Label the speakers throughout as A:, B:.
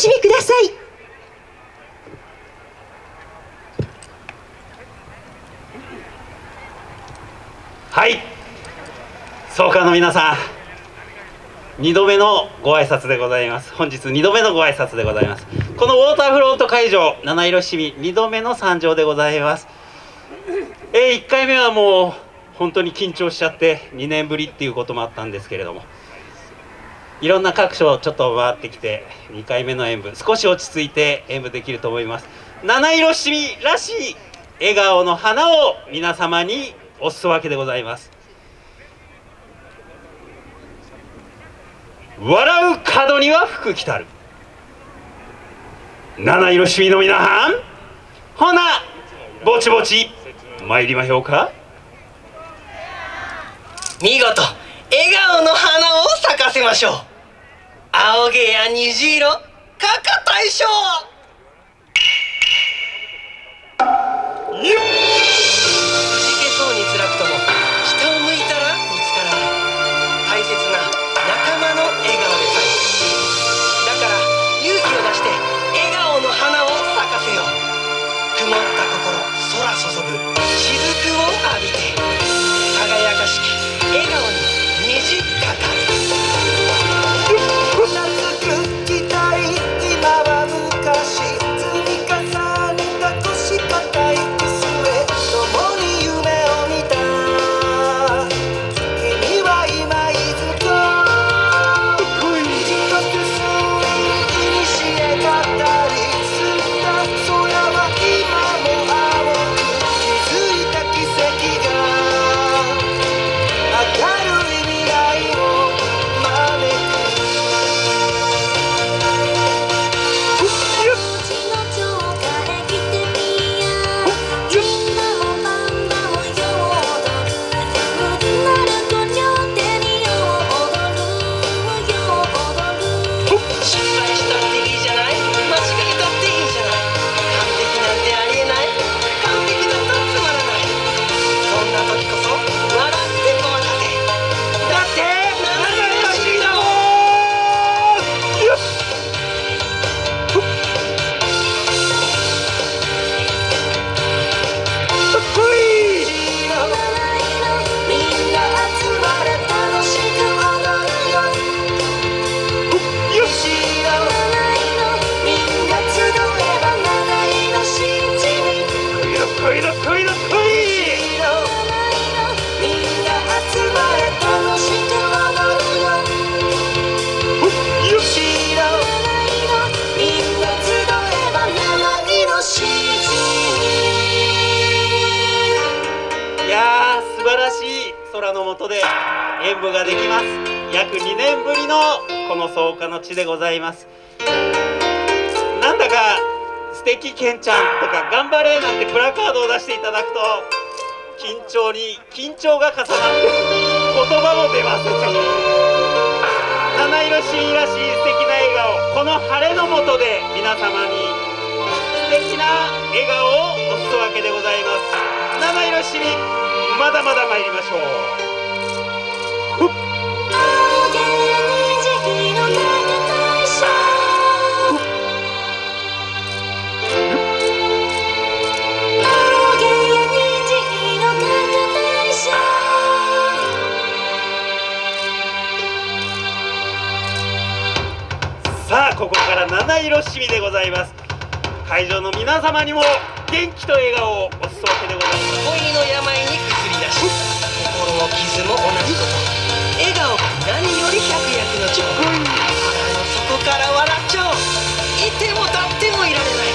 A: しみください。
B: はい。総監の皆さん2度目のご挨拶でございます。本日2度目のご挨拶でございます。このウォーターフロント会場七色市民2度目の参上でございます。えー、1回目はもう本当に緊張しちゃって2年ぶりっていうこともあったんですけれども。いろんな各所ちょっと回ってきて2回目の演舞少し落ち着いて演舞できると思います。七色市民らしい笑顔の花を皆様におすわけでございます。笑う角には福来たる。七色市民の皆さんほなぼちぼち参りましょうか。
C: 見事笑顔の花を咲かせましょう。青毛や虹色かか大将。
B: で演舞ができます。約2年ぶりのこの草加の地でございます。なんだか素敵けんちゃんとか頑張れなんてプラカードを出していただくと緊張に緊張が重なって言葉も出ません七色しいらしい素敵な笑顔。この晴れの下で皆様に素敵な笑顔をおすわけでございます。七色しみまだまだ参りましょう。さあここから七色しみでございます。会場の皆様にも元気と笑顔をお裾分けでございます。
C: 恋の病にし心も傷も同じこと。何より百薬の長腹の底から笑っちゃおう。いても立ってもいられない。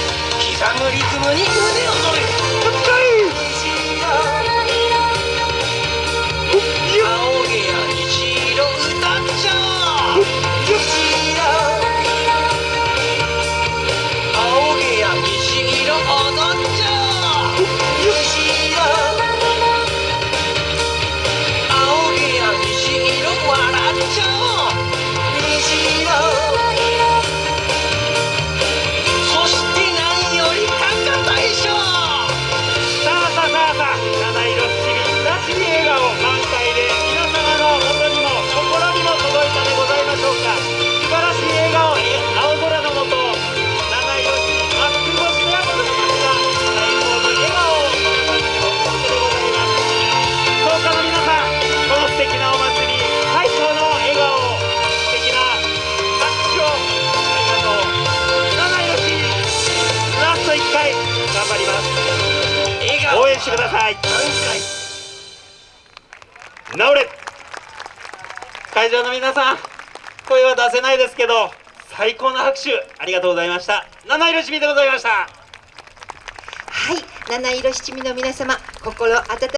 C: 刻むリズムに胸を躍る
B: ください。治れ。会場の皆さん声は出せないですけど最高の拍手ありがとうございました。七色しみでございました。
A: はい七色七味の皆様心温